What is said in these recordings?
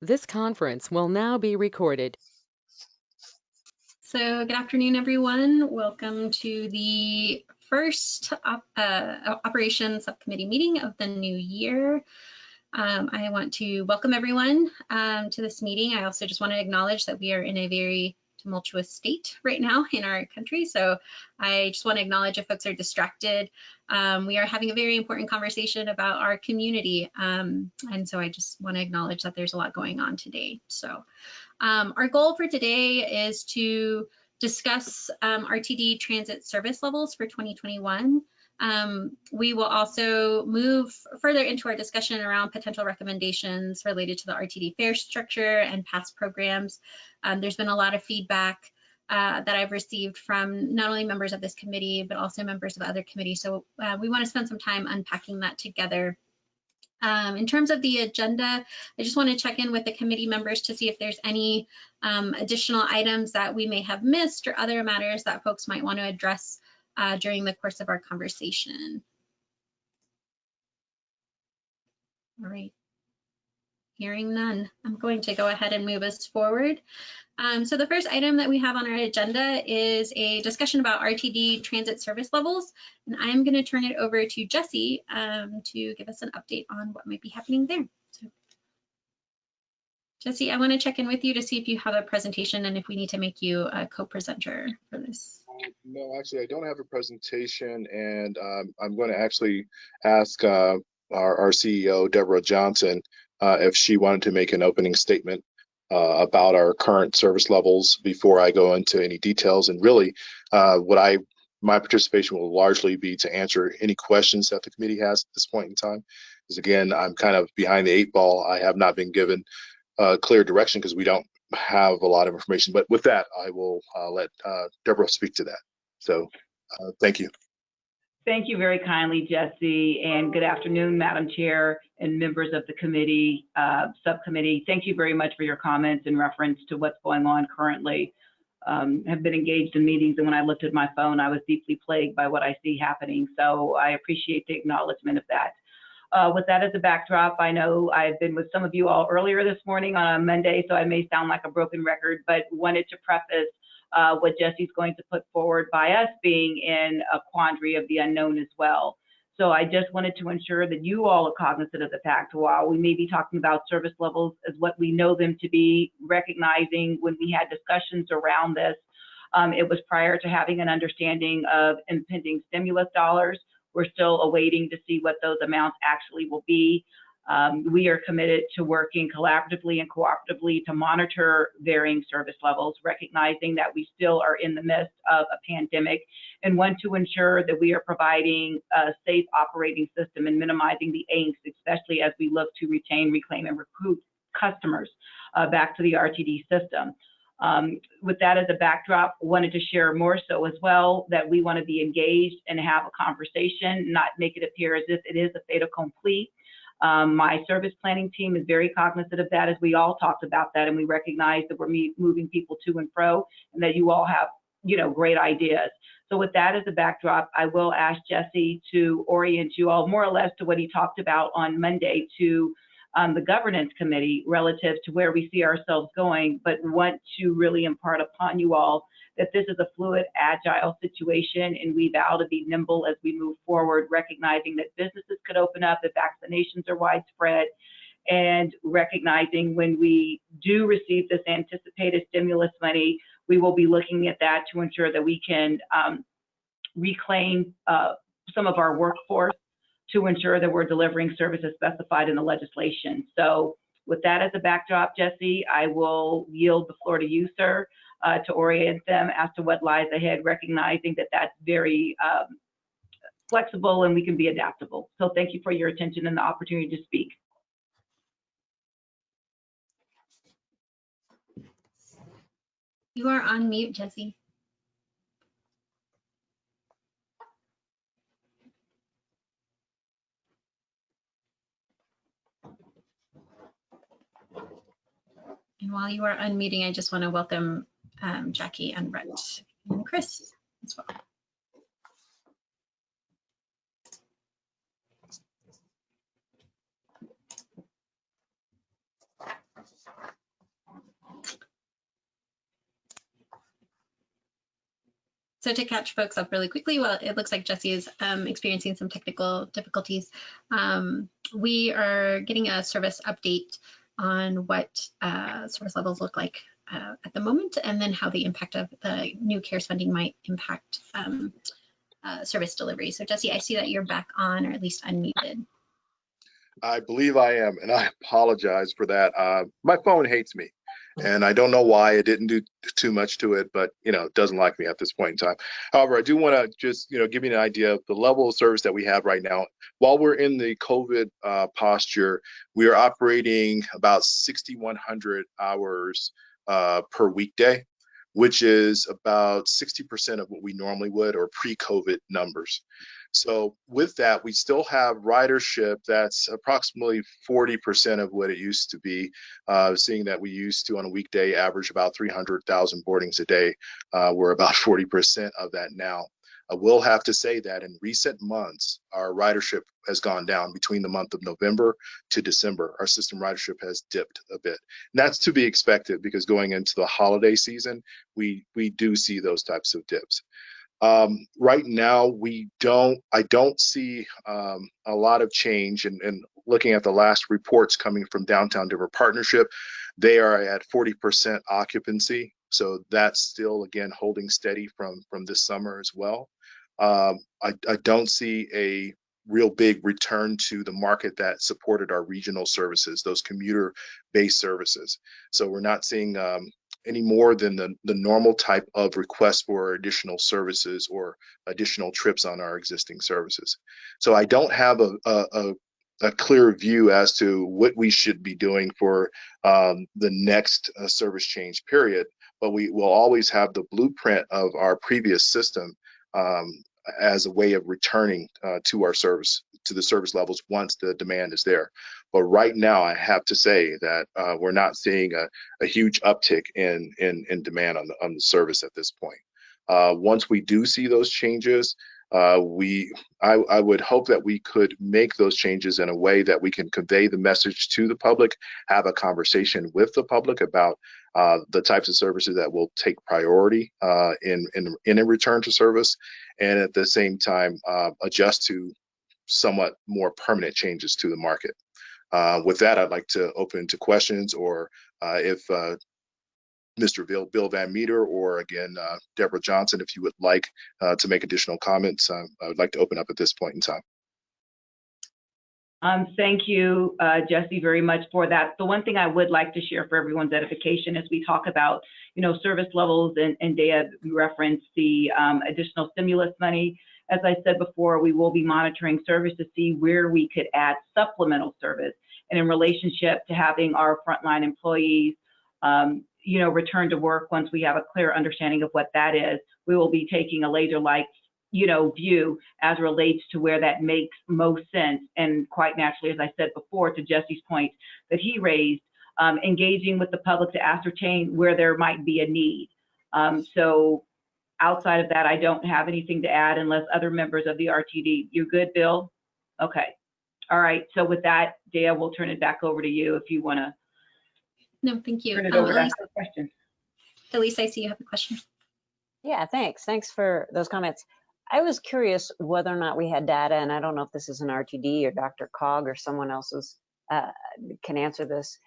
This conference will now be recorded. So good afternoon, everyone. Welcome to the first op uh, operations subcommittee meeting of the new year. Um, I want to welcome everyone um, to this meeting. I also just want to acknowledge that we are in a very tumultuous state right now in our country. So I just want to acknowledge if folks are distracted. Um, we are having a very important conversation about our community. Um, and so I just want to acknowledge that there's a lot going on today. So um, our goal for today is to discuss um, RTD transit service levels for 2021. Um, we will also move further into our discussion around potential recommendations related to the RTD fare structure and past programs. Um, there's been a lot of feedback uh, that I've received from not only members of this committee, but also members of other committees. So uh, we want to spend some time unpacking that together. Um, in terms of the agenda, I just want to check in with the committee members to see if there's any um, additional items that we may have missed or other matters that folks might want to address uh, during the course of our conversation. All right. Hearing none, I'm going to go ahead and move us forward. Um, so the first item that we have on our agenda is a discussion about RTD transit service levels. And I'm going to turn it over to Jesse um, to give us an update on what might be happening there. So, Jesse, I want to check in with you to see if you have a presentation and if we need to make you a co-presenter for this. No, actually, I don't have a presentation, and um, I'm going to actually ask uh, our, our, CEO, Deborah Johnson, uh, if she wanted to make an opening statement uh, about our current service levels before I go into any details. And really, uh, what I my participation will largely be to answer any questions that the committee has at this point in time. Because again, I'm kind of behind the eight ball. I have not been given uh, clear direction because we don't have a lot of information. But with that, I will uh, let uh, Deborah speak to that. So uh, thank you. Thank you very kindly, Jesse, and good afternoon, Madam Chair and members of the committee, uh, subcommittee. Thank you very much for your comments in reference to what's going on currently. Um, have been engaged in meetings, and when I looked at my phone, I was deeply plagued by what I see happening. So I appreciate the acknowledgement of that. Uh, with that as a backdrop, I know I've been with some of you all earlier this morning on a Monday, so I may sound like a broken record, but wanted to preface uh, what Jesse's going to put forward by us being in a quandary of the unknown as well. So I just wanted to ensure that you all are cognizant of the fact while we may be talking about service levels as what we know them to be, recognizing when we had discussions around this, um, it was prior to having an understanding of impending stimulus dollars. We're still awaiting to see what those amounts actually will be. Um, we are committed to working collaboratively and cooperatively to monitor varying service levels, recognizing that we still are in the midst of a pandemic and want to ensure that we are providing a safe operating system and minimizing the angst, especially as we look to retain, reclaim, and recruit customers uh, back to the RTD system. Um, with that as a backdrop, wanted to share more so as well that we want to be engaged and have a conversation, not make it appear as if it is a fait accompli. Um, my service planning team is very cognizant of that as we all talked about that and we recognize that we're moving people to and fro and that you all have, you know, great ideas. So with that as a backdrop, I will ask Jesse to orient you all more or less to what he talked about on Monday to um, the governance committee relative to where we see ourselves going, but want to really impart upon you all that this is a fluid, agile situation, and we vow to be nimble as we move forward, recognizing that businesses could open up if vaccinations are widespread, and recognizing when we do receive this anticipated stimulus money, we will be looking at that to ensure that we can um, reclaim uh, some of our workforce to ensure that we're delivering services specified in the legislation. So with that as a backdrop, Jesse, I will yield the floor to you, sir, uh, to orient them as to what lies ahead, recognizing that that's very um, flexible and we can be adaptable. So thank you for your attention and the opportunity to speak. You are on mute, Jesse. And while you are unmuting, I just want to welcome um, Jackie and Rhett and Chris as well. So to catch folks up really quickly, well, it looks like Jesse is um, experiencing some technical difficulties. Um, we are getting a service update on what uh, service levels look like uh, at the moment, and then how the impact of the new CARES funding might impact um, uh, service delivery. So Jesse, I see that you're back on, or at least unmuted. I believe I am, and I apologize for that. Uh, my phone hates me, and I don't know why it didn't do too much to it, but you know, it doesn't like me at this point in time. However, I do want to just you know give you an idea of the level of service that we have right now. While we're in the COVID uh, posture, we are operating about 6,100 hours uh, per weekday, which is about 60% of what we normally would or pre-COVID numbers. So with that, we still have ridership that's approximately 40% of what it used to be, uh, seeing that we used to on a weekday average about 300,000 boardings a day. Uh, we're about 40% of that now. I will have to say that in recent months, our ridership has gone down between the month of November to December. Our system ridership has dipped a bit. And that's to be expected because going into the holiday season, we, we do see those types of dips. Um, right now, we don't, I don't see um, a lot of change and, looking at the last reports coming from Downtown Denver Partnership, they are at 40% occupancy. So that's still, again, holding steady from, from this summer as well. Um, I, I don't see a real big return to the market that supported our regional services, those commuter based services. So we're not seeing um, any more than the, the normal type of request for additional services or additional trips on our existing services. So I don't have a, a, a clear view as to what we should be doing for um, the next uh, service change period, but we will always have the blueprint of our previous system um, as a way of returning uh, to our service to the service levels once the demand is there. But right now, I have to say that uh, we're not seeing a, a, huge uptick in, in, in demand on the, on the service at this point. Uh, once we do see those changes, uh, we I, I, would hope that we could make those changes in a way that we can convey the message to the public, have a conversation with the public about uh, the types of services that will take priority uh, in, in, in a return to service, and at the same time uh, adjust to somewhat more permanent changes to the market. Uh, with that, I'd like to open to questions or uh, if Mr. Bill, Bill Van Meter or again, Deborah Johnson, if you would like to make additional comments, I would like to open up at this point in time. Um, thank you, uh, Jesse, very much for that. The one thing I would like to share for everyone's edification as we talk about, you know, service levels and, and data, we reference the um, additional stimulus money. As I said before, we will be monitoring service to see where we could add supplemental service and in relationship to having our frontline employees, um, you know, return to work once we have a clear understanding of what that is. We will be taking a laser-like you know, view as relates to where that makes most sense. And quite naturally, as I said before, to Jesse's point that he raised, um, engaging with the public to ascertain where there might be a need. Um, so outside of that, I don't have anything to add unless other members of the RTD. You good, Bill? Okay. All right. So with that, Dea, we'll turn it back over to you if you want to. No, thank you. Turn it Um, over to Elise, ask question. Elise, I see you have a question. Yeah, thanks. Thanks for those comments. I was curious whether or not we had data, and I don't know if this is an RTD or DRCOG or someone else's uh, can answer this.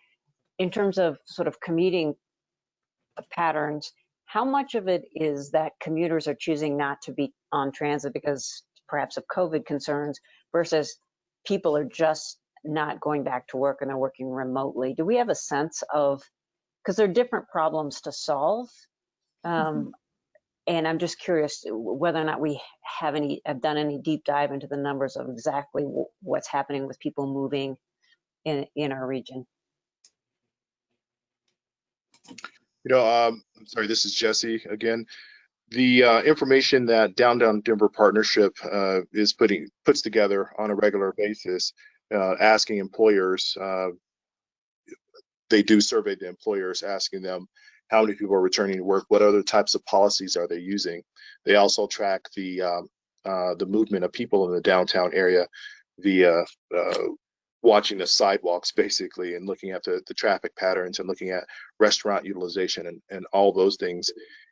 In terms of sort of commuting patterns, how much of it is that commuters are choosing not to be on transit because perhaps of COVID concerns versus people are just not going back to work and they're working remotely? Do we have a sense of, because there are different problems to solve, um, and I'm just curious whether or not we have any have done any deep dive into the numbers of exactly what's happening with people moving in in our region. You know, um, I'm sorry, this is Jesse again. The uh, information that Downtown Denver Partnership uh, is putting puts together on a regular basis, uh, asking employers, uh, they do survey the employers, asking them how many people are returning to work, what other types of policies are they using. They also track the um, uh, the movement of people in the downtown area via uh, watching the sidewalks basically and looking at the, the traffic patterns and looking at restaurant utilization and, and all those things.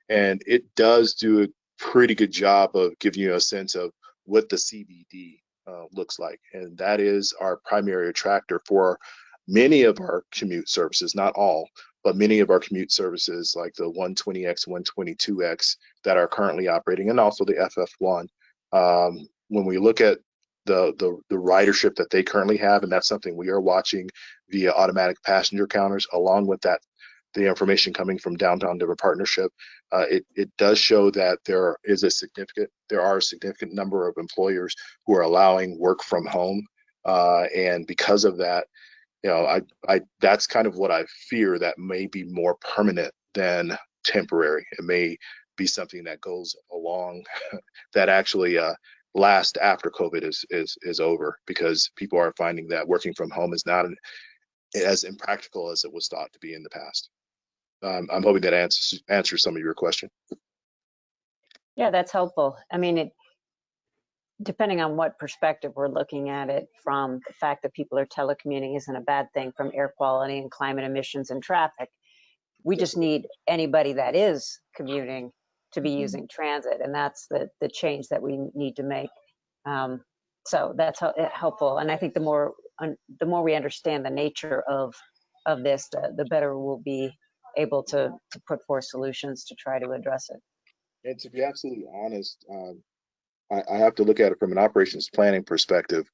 And it does do a pretty good job of giving you a sense of what the CBD uh, looks like. And that is our primary attractor for many of our commute services, not all, but many of our commute services like the 120X, 122X that are currently operating and also the FF1. Um, when we look at the, the, the ridership that they currently have, and that's something we are watching via automatic passenger counters, along with that the information coming from downtown Denver partnership, uh, it, it does show that there is a significant there are a significant number of employers who are allowing work from home, uh, and because of that, you know, I, I that's kind of what I fear that may be more permanent than temporary. It may be something that goes along that actually uh, last after COVID is is is over because people are finding that working from home is not an, as impractical as it was thought to be in the past. Um, I'm hoping that answers answers some of your question. Yeah, that's helpful. I mean, it, depending on what perspective we're looking at it from, the fact that people are telecommuting isn't a bad thing from air quality and climate emissions and traffic. We just need anybody that is commuting to be Mhm. using transit, and that's the the change that we need to make. Um, so that's eh, helpful, and I think the more the more we understand the nature of of this, the the better we'll be able to to put forth solutions to try to address it. And to be absolutely honest, um, I, I have to look at it from an operations planning perspective.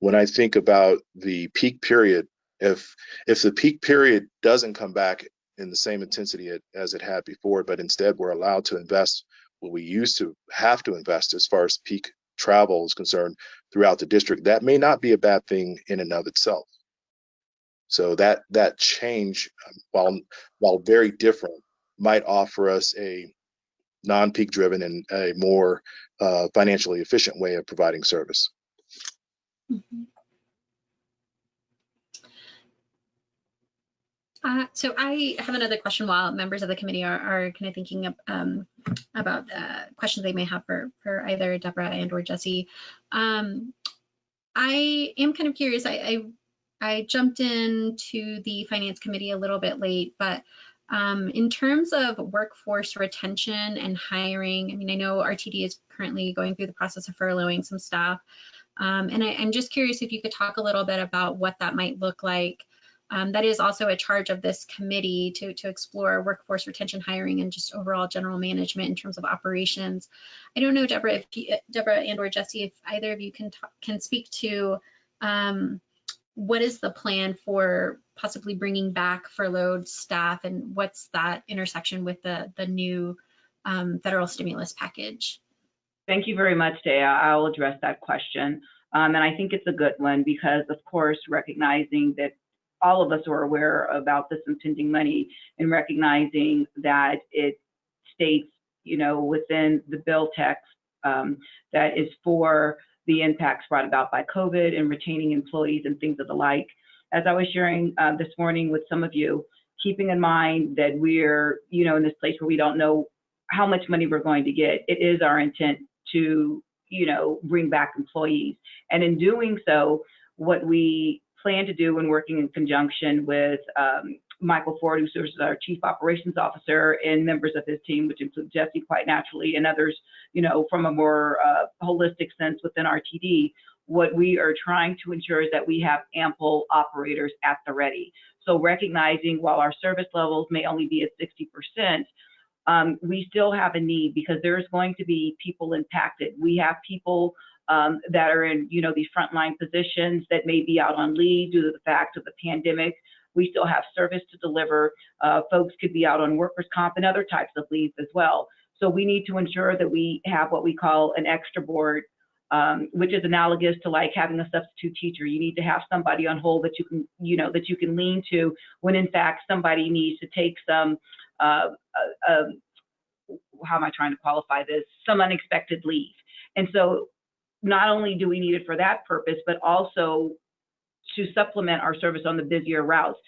When I think about the peak period, if if the peak period doesn't come back in the same intensity it, as it had before, but instead we're allowed to invest what we used to have to invest as far as peak travel is concerned throughout the district, that may not be a bad thing in and of itself. So that that change, um, while while very different, might offer us a non-peak driven and a more uh, financially efficient way of providing service. Mhm. Uh, so I have another question while members of the committee are, are kind of thinking um, about uh, questions they may have for, for either Deborah and or Jesse. Um, I am kind of curious. I, I, I jumped into the finance committee a little bit late, but um, in terms of workforce retention and hiring, I mean, I know RTD is currently going through the process of furloughing some staff. Um, and I, I'm just curious if you could talk a little bit about what that might look like. Um, that is also a charge of this committee to, to explore workforce retention, hiring, and just overall general management in terms of operations. I don't know, Deborah, if you, Deborah and or Jesse, if either of you can talk, can speak to um, what is the plan for possibly bringing back furloughed staff, and what's that intersection with the the new um, federal stimulus package? Thank you very much, Dea. I'll address that question. Um, and I think it's a good one because, of course, recognizing that all of us are aware about this impending money and recognizing that it states, you know, within the bill text um, that is for the impacts brought about by COVID and retaining employees and things of the like. As I was sharing uh, this morning with some of you, keeping in mind that we're, you know, in this place where we don't know how much money we're going to get, it is our intent to, you know, bring back employees. And in doing so, what we plan to do when working in conjunction with um, Michael Ford, who serves as our Chief Operations Officer, and members of his team, which include Jesse quite naturally, and others, you know, from a more uh, holistic sense within RTD, what we are trying to ensure is that we have ample operators at the ready. So recognizing while our service levels may only be at 60%, um, we still have a need because there's going to be people impacted. We have people um, that are in, you know, these frontline positions that may be out on leave due to the fact of the pandemic. We still have service to deliver. Uh, folks could be out on workers' comp and other types of leave as well. So we need to ensure that we have what we call an extra board, um, which is analogous to like having a substitute teacher. You need to have somebody on hold that you can, you know, that you can lean to when in fact somebody needs to take some uh, uh, um, how am I trying to qualify this? Some unexpected leave. And so not only do we need it for that purpose, but also to supplement our service on the busier routes.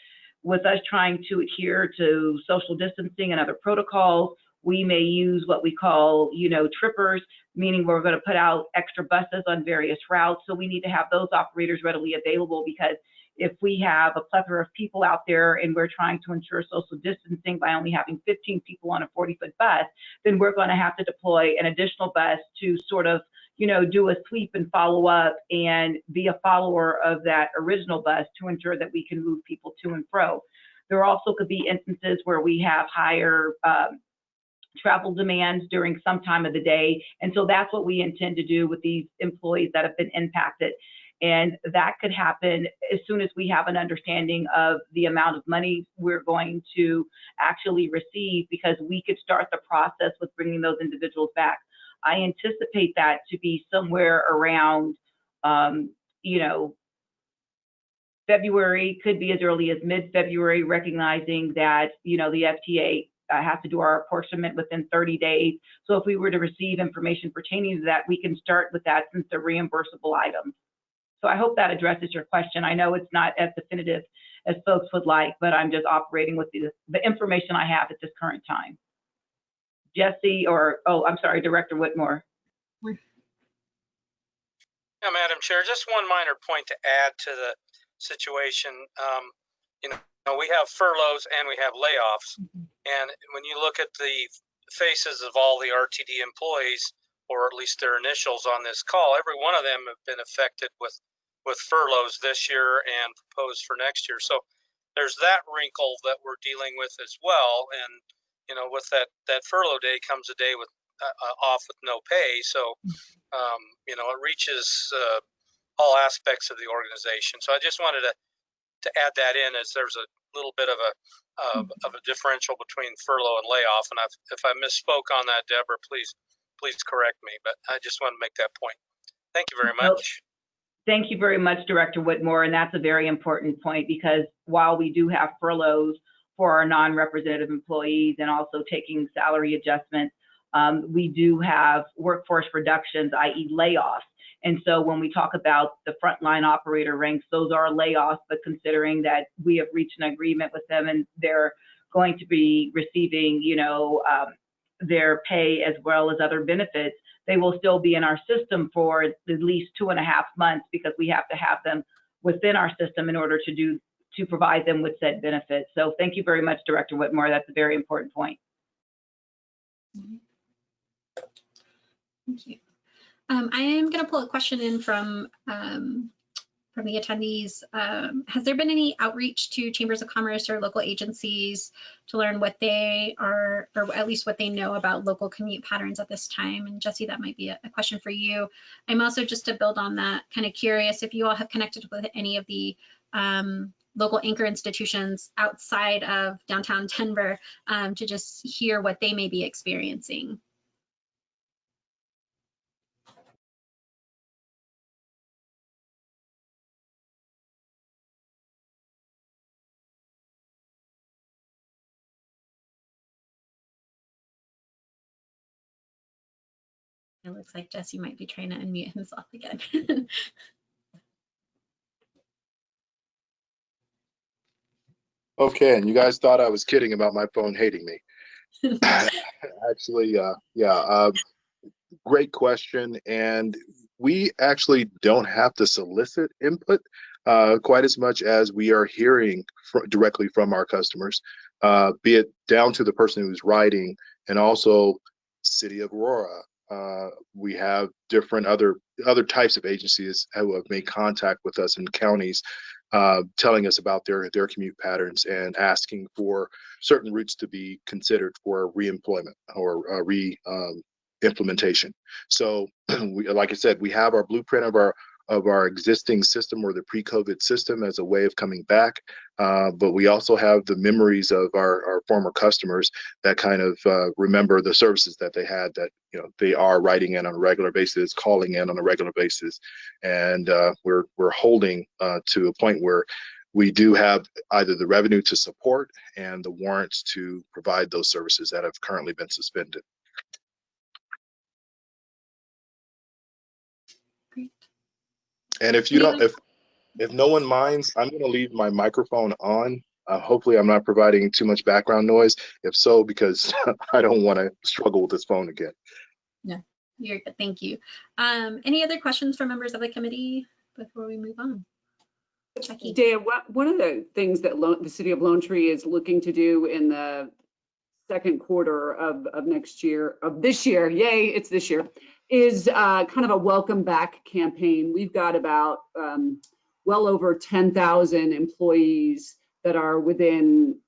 With us trying to adhere to social distancing and other protocols, we may use what we call, you know, trippers, meaning we're going to put out extra buses on various routes. So we need to have those operators readily available because if we have a plethora of people out there and we're trying to ensure social distancing by only having 15 people on a 40 foot bus, then we're going to have to deploy an additional bus to sort of, you know, do a sweep and follow up and be a follower of that original bus to ensure that we can move people to and fro. There also could be instances where we have higher um, travel demands during some time of the day. And so that's what we intend to do with these employees that have been impacted. And that could happen as soon as we have an understanding of the amount of money we're going to actually receive because we could start the process with bringing those individuals back. I anticipate that to be somewhere around, um, you know, February, could be as early as mid-February, recognizing that, you know, the FTA uh, has to do our apportionment within 30 days. So if we were to receive information pertaining to that, we can start with that since they're reimbursable items. So I hope that addresses your question. I know it's not as definitive as folks would like, but I'm just operating with the, the information I have at this current time. Jesse, or, oh, I'm sorry, Director Whitmore. Yeah, Madam Chair, just one minor point to add to the situation. Um, you know, we have furloughs and we have layoffs. And when you look at the faces of all the RTD employees, or at least their initials on this call, every one of them have been affected with, with furloughs this year and proposed for next year. So there's that wrinkle that we're dealing with as well. And, you know, with that, that furlough day comes a day with uh, uh, off with no pay. So, um, you know, it reaches uh, all aspects of the organization. So I just wanted to to add that in as there's a little bit of a uh, of a differential between furlough and layoff. And I've, if I misspoke on that, Deborah, please please correct me. But I just want to make that point. Thank you very much. Thank you very much, Director Whitmore, and that's a very important point because while we do have furloughs for our non-representative employees and also taking salary adjustments, um, we do have workforce reductions, i.e. layoffs. And so when we talk about the frontline operator ranks, those are layoffs, but considering that we have reached an agreement with them and they're going to be receiving, you know, um, their pay as well as other benefits, they will still be in our system for at least two and a half months because we have to have them within our system in order to do to provide them with said benefits. So thank you very much, Director Whitmore. That's a very important point. Thank you. Um, I am going to pull a question in from um, from the attendees. Um, has there been any outreach to chambers of commerce or local agencies to learn what they are, or at least what they know about local commute patterns at this time? And Jesse, that might be a, a question for you. I'm also just to build on that, kind of curious if you all have connected with any of the um, local anchor institutions outside of downtown Denver um, to just hear what they may be experiencing. It looks like Jesse might be trying to unmute himself again. Okay, and you guys thought I was kidding about my phone hating me. Actually, uh, yeah, uh, great question. And we actually don't have to solicit input uh, quite as much as we are hearing fr- directly from our customers, uh, be it down to the person who's writing and also City of Aurora. Uh, we have different other other types of agencies who have made contact with us in counties uh, telling us about their their commute patterns and asking for certain routes to be considered for reemployment or uh, re um, implementation. So, we, like I said, we have our blueprint of our of our existing system or the pre-COVID system as a way of coming back, uh, but we also have the memories of our, our former customers that kind of uh, remember the services that they had that you know they are writing in on a regular basis, calling in on a regular basis, and uh, we're we're holding uh, to a point where we do have either the revenue to support and the warrants to provide those services that have currently been suspended. Great. And if you don't, if if no one minds, I'm going to leave my microphone on. Uh, hopefully, I'm not providing too much background noise. If so, because I don't want to struggle with this phone again. You're good, thank you. Um, any other questions from members of the committee before we move on? Jackie. Dea, what, one of the things that Lo- the city of Lone Tree is looking to do in the second quarter of, of next year, of this year, yay, it's this year, is uh, kind of a welcome back campaign. We've got about um, well over 10,000 employees that are within,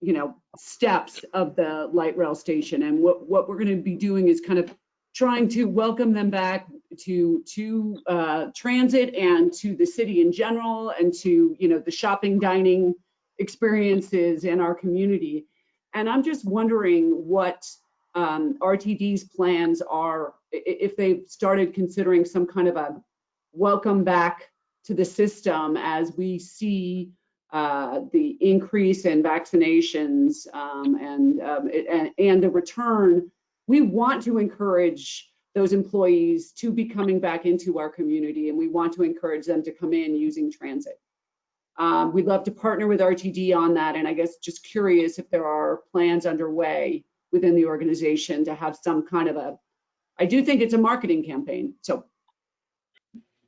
you know, steps of the light rail station. And what, what we're going to be doing is kind of trying to welcome them back to to uh, transit and to the city in general and to you know the shopping dining experiences in our community and i'm just wondering what um, rtd's plans are if they've started considering some kind of a welcome back to the system as we see uh, the increase in vaccinations um, and, um, it- and and the return we want to encourage those employees to be coming back into our community and we want to encourage them to come in using transit. Um, we'd love to partner with RTD on that and I guess just curious if there are plans underway within the organization to have some kind of a, I do think it's a marketing campaign. So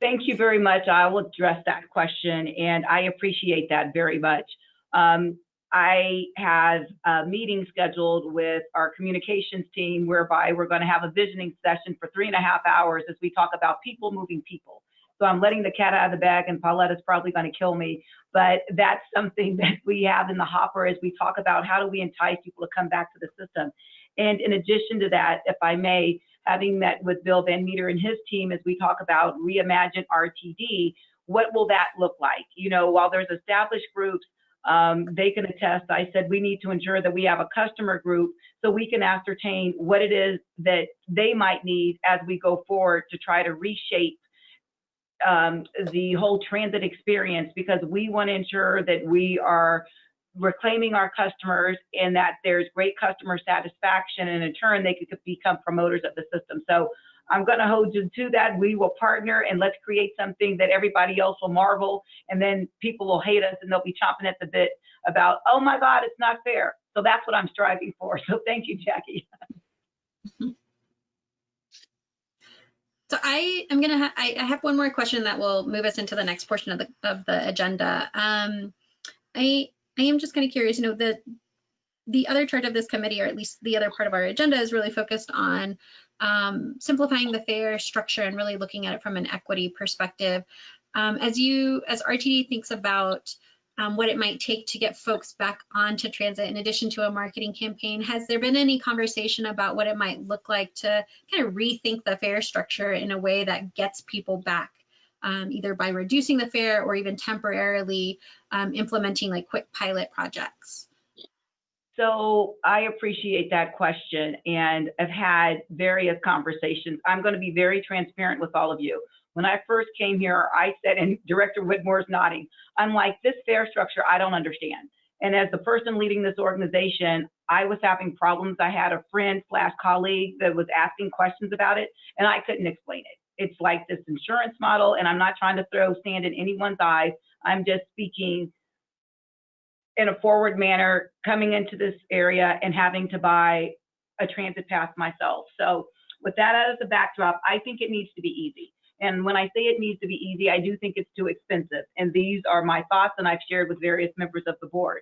Thank you very much. I will address that question, and I appreciate that very much. Um, I have a meeting scheduled with our communications team whereby we're going to have a visioning session for three and a half hours as we talk about people moving people. So I'm letting the cat out of the bag, and Pauletta's probably going to kill me, but that's something that we have in the hopper as we talk about how do we entice people to come back to the system. And in addition to that, if I may, having met with Bill Van Meter and his team as we talk about reimagine RTD, what will that look like? You know, while there's established groups, um, they can attest. I said we need to ensure that we have a customer group so we can ascertain what it is that they might need as we go forward to try to reshape um, the whole transit experience because we want to ensure that we are reclaiming our customers and that there's great customer satisfaction and in turn they could become promoters of the system. So I'm going to hold you to that. We will partner and let's create something that everybody else will marvel and then people will hate us and they'll be chomping at the bit about, oh my God, it's not fair. So that's what I'm striving for. So thank you, Jackie. So I am gonna, ha I, I have one more question that will move us into the next portion of the, of the agenda. Um, I, I am just kind of curious, you know, the, the other charge of this committee, or at least the other part of our agenda is really focused on um, simplifying the fare structure and really looking at it from an equity perspective. Um, as you, as RTD thinks about um, what it might take to get folks back onto transit in addition to a marketing campaign, has there been any conversation about what it might look like to kind of rethink the fare structure in a way that gets people back, um, either by reducing the fare or even temporarily um, implementing like quick pilot projects? So I appreciate that question and I've had various conversations. I'm going to be very transparent with all of you. When I first came here, I said, and Director Whitmore's nodding, I'm like, this fare structure, I don't understand. And as the person leading this organization, I was having problems. I had a friend slash colleague that was asking questions about it, and I couldn't explain it. It's like this insurance model, and I'm not trying to throw sand in anyone's eyes. I'm just speaking in a forward manner, coming into this area and having to buy a transit pass myself. So with that as a backdrop, I think it needs to be easy. And when I say it needs to be easy, I do think it's too expensive. And these are my thoughts, and I've shared with various members of the board.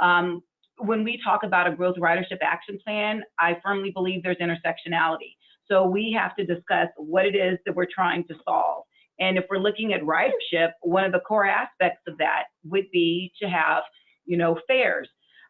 Um, when we talk about a growth ridership action plan, I firmly believe there's intersectionality. So we have to discuss what it is that we're trying to solve. And if we're looking at ridership, one of the core aspects of that would be to have, you know, fares.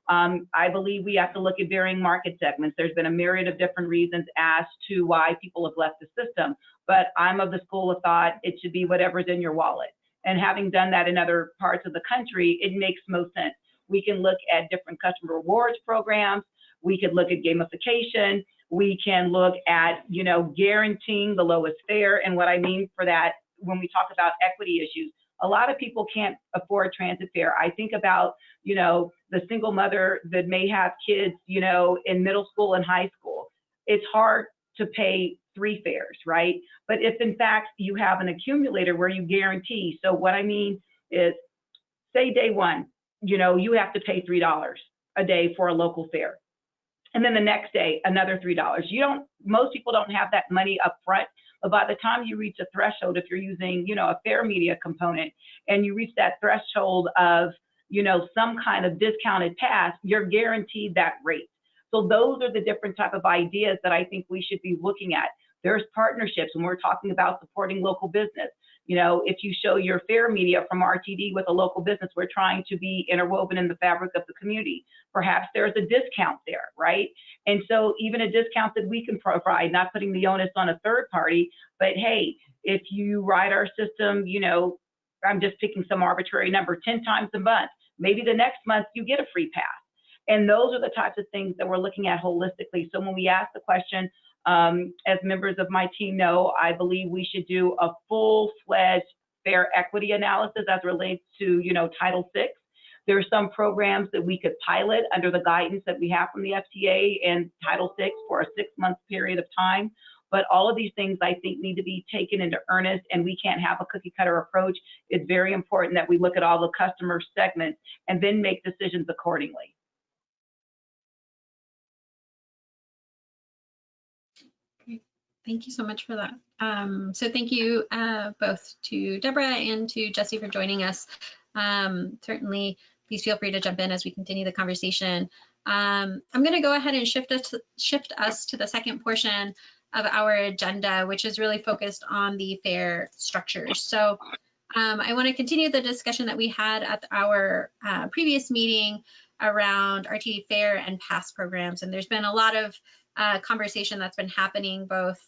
Um, I believe we have to look at varying market segments. There's been a myriad of different reasons as to why people have left the system, but I'm of the school of thought it should be whatever's in your wallet. And having done that in other parts of the country, it makes most sense. We can look at different customer rewards programs. We could look at gamification. We can look at, you know, guaranteeing the lowest fare. And what I mean for that, when we talk about equity issues, a lot of people can't afford transit fare. I think about, you know, the single mother that may have kids, you know, in middle school and high school. It's hard to pay three fares, right? But if in fact you have an accumulator where you guarantee, so what I mean is, say day one, you know, you have to pay $3 a day for a local fare. and then the next day another three dollars. You don't. Most people don't have that money up front. But by the time you reach a threshold, if you're using, you know, a fare media component, and you reach that threshold of, you know, some kind of discounted pass, you're guaranteed that rate. So those are the different type of ideas that I think we should be looking at. There's partnerships when we're talking about supporting local business. You know, if you show your fare media from RTD with a local business, we're trying to be interwoven in the fabric of the community. Perhaps there's a discount there, right? And so even a discount that we can provide, not putting the onus on a third party, but hey, if you ride our system, you know, I'm just picking some arbitrary number, 10 times a month, maybe the next month you get a free pass. And those are the types of things that we're looking at holistically. So when we ask the question, um, as members of my team know, I believe we should do a full-fledged fare equity analysis as relates to, you know, Title VI. There are some programs that we could pilot under the guidance that we have from the FTA and Title VI for a six-month period of time. But all of these things I think need to be taken into earnest and we can't have a cookie cutter approach. It's very important that we look at all the customer segments and then make decisions accordingly. Thank you so much for that. Um, so thank you uh, both to Deborah and to Jesse for joining us. Um, certainly, please feel free to jump in as we continue the conversation. Um, I'm going to go ahead and shift us, shift us to the second portion of our agenda, which is really focused on the fare structures. So um, I want to continue the discussion that we had at our uh, previous meeting around RTD fare and pass programs. And there's been a lot of uh, conversation that's been happening both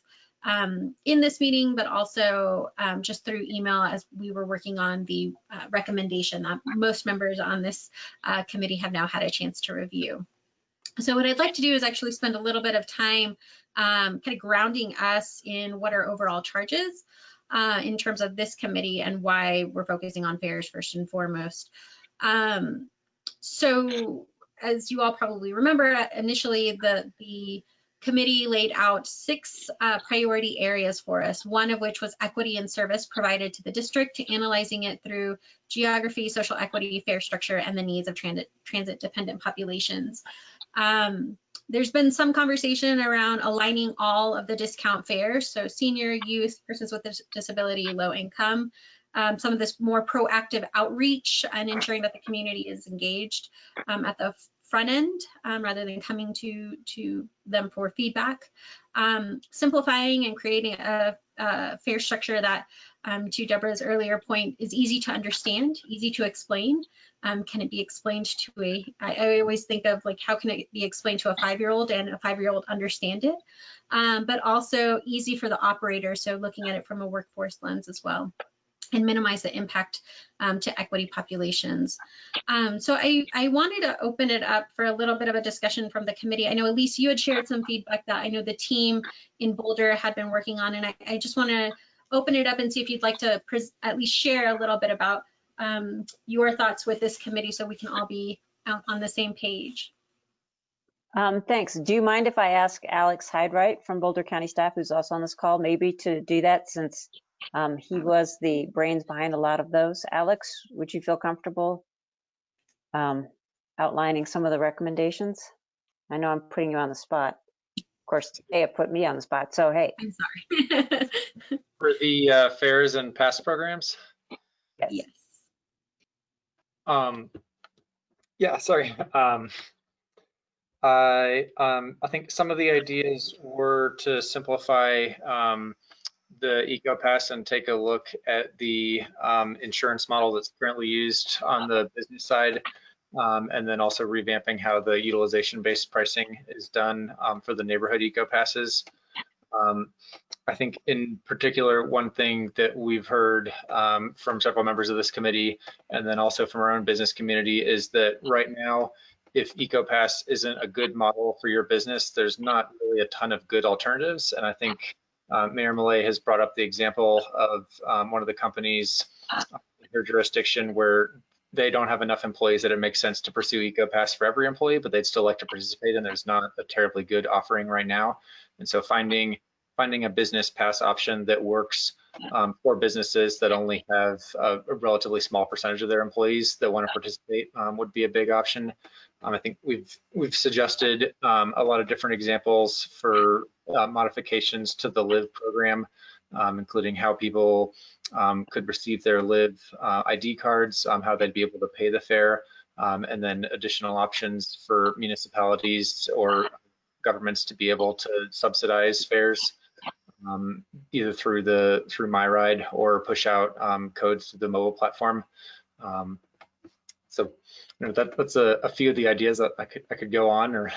um, in this meeting, but also um, just through email as we were working on the uh, recommendation that most members on this uh, committee have now had a chance to review. So what I'd like to do is actually spend a little bit of time um, kind of grounding us in what our overall charges uh, in terms of this committee and why we're focusing on fares first and foremost. Um, so as you all probably remember, initially the, the committee laid out six uh, priority areas for us, one of which was equity and service provided to the district, to analyzing it through geography, social equity, fare structure, and the needs of transit, transit dependent populations. Um, there's been some conversation around aligning all of the discount fares, so senior, youth, persons with disability, low income, um, some of this more proactive outreach and ensuring that the community is engaged um, at the front end um, rather than coming to, to them for feedback. Um, simplifying and creating a, a fare structure that, um, to Deborah's earlier point, is easy to understand, easy to explain. Um, can it be explained to a, I, I always think of like, how can it be explained to a five-year-old and a five-year-old understand it? Um, but also easy for the operator, so looking at it from a workforce lens as well and minimize the impact um, to equity populations. Um, so I, I wanted to open it up for a little bit of a discussion from the committee. I know Elise, you had shared some feedback that I know the team in Boulder had been working on, and I, I just want to open it up and see if you'd like to at least share a little bit about um, your thoughts with this committee so we can all be on the same page. Um, thanks. Do you mind if I ask Alex Hyde-Wright from Boulder County staff, who's also on this call, maybe to do that since um, he was the brains behind a lot of those. Alex, would you feel comfortable um, outlining some of the recommendations? I know I'm putting you on the spot. Of course, they have put me on the spot, so hey. I'm sorry. For the uh, fares and pass programs? Yes. yes. Um, yeah, sorry. Um, I um, I think some of the ideas were to simplify um, the EcoPass and take a look at the um, insurance model that's currently used on the business side, um, and then also revamping how the utilization-based pricing is done um, for the neighborhood EcoPasses. Um, I think in particular, one thing that we've heard um, from several members of this committee, and then also from our own business community, is that right now, if EcoPass isn't a good model for your business, there's not really a ton of good alternatives. And I think uh, Mayor Millet has brought up the example of um, one of the companies in her jurisdiction where they don't have enough employees that it makes sense to pursue EcoPass for every employee, but they'd still like to participate, and there's not a terribly good offering right now. And so finding finding a business pass option that works um, for businesses that only have a, a, relatively small percentage of their employees that want to participate um, would be a big option. Um, I think we've we've suggested um, a lot of different examples for uh, modifications to the LIVE program, um, including how people um, could receive their LIVE uh, ID cards, how they'd be able to pay the fare, and then additional options for municipalities or governments to be able to subsidize fares um, either through the through MyRide or push out um, codes to the mobile platform. Um, so you know, that, that's a, a, few of the ideas that I could I could go on or.